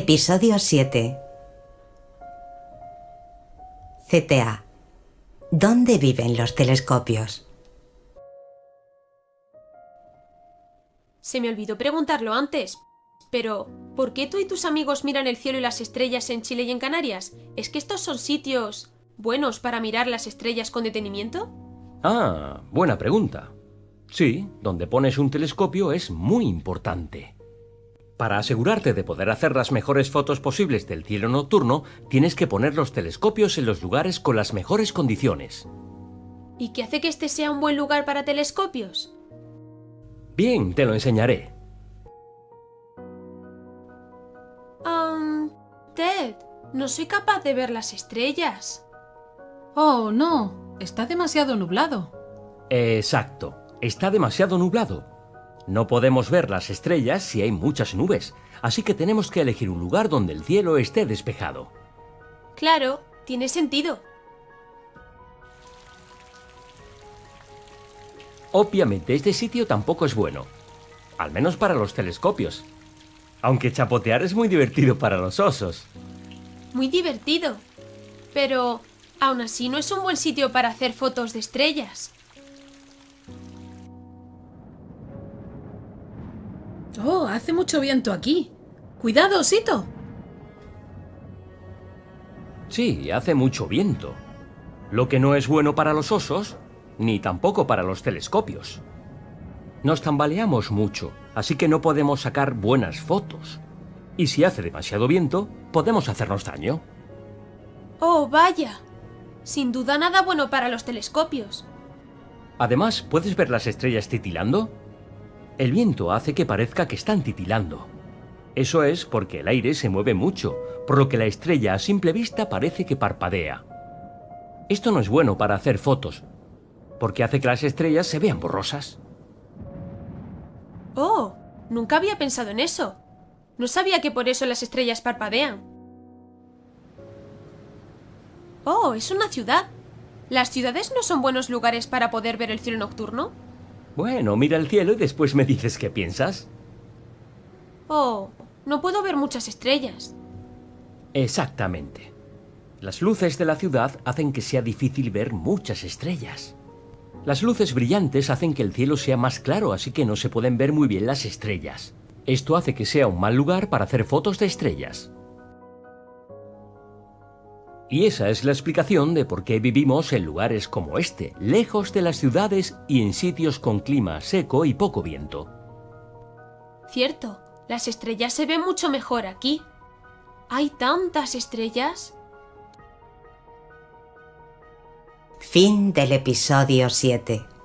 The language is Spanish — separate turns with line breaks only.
Episodio 7 CTA ¿Dónde viven los telescopios?
Se me olvidó preguntarlo antes. Pero, ¿por qué tú y tus amigos miran el cielo y las estrellas en Chile y en Canarias? ¿Es que estos son sitios buenos para mirar las estrellas con detenimiento?
Ah, buena pregunta. Sí, donde pones un telescopio es muy importante. Para asegurarte de poder hacer las mejores fotos posibles del cielo nocturno, tienes que poner los telescopios en los lugares con las mejores condiciones.
¿Y qué hace que este sea un buen lugar para telescopios?
Bien, te lo enseñaré.
Um, Ted, no soy capaz de ver las estrellas.
Oh, no, está demasiado nublado.
Exacto, está demasiado nublado. No podemos ver las estrellas si hay muchas nubes, así que tenemos que elegir un lugar donde el cielo esté despejado.
Claro, tiene sentido.
Obviamente este sitio tampoco es bueno, al menos para los telescopios. Aunque chapotear es muy divertido para los osos.
Muy divertido. Pero, aún así, no es un buen sitio para hacer fotos de estrellas.
Oh, hace mucho viento aquí. Cuidado, osito.
Sí, hace mucho viento. Lo que no es bueno para los osos, ni tampoco para los telescopios. Nos tambaleamos mucho, así que no podemos sacar buenas fotos. Y si hace demasiado viento, podemos hacernos daño.
Oh, vaya. Sin duda nada bueno para los telescopios.
Además, ¿puedes ver las estrellas titilando? El viento hace que parezca que están titilando. Eso es porque el aire se mueve mucho, por lo que la estrella a simple vista parece que parpadea. Esto no es bueno para hacer fotos, porque hace que las estrellas se vean borrosas.
Oh, nunca había pensado en eso. No sabía que por eso las estrellas parpadean. Oh, es una ciudad. ¿Las ciudades no son buenos lugares para poder ver el cielo nocturno?
Bueno, mira el cielo y después me dices qué piensas.
Oh, no puedo ver muchas estrellas.
Exactamente. Las luces de la ciudad hacen que sea difícil ver muchas estrellas. Las luces brillantes hacen que el cielo sea más claro, así que no se pueden ver muy bien las estrellas. Esto hace que sea un mal lugar para hacer fotos de estrellas. Y esa es la explicación de por qué vivimos en lugares como este, lejos de las ciudades y en sitios con clima seco y poco viento.
Cierto, las estrellas se ven mucho mejor aquí. ¿Hay tantas estrellas?
Fin del episodio 7